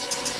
Peace.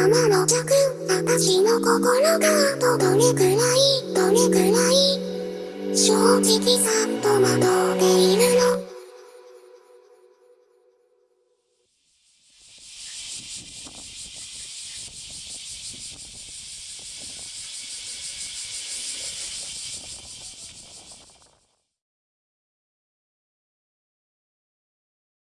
天の弱私の心がとどれくらいどれくらい正直さっと惑っているの？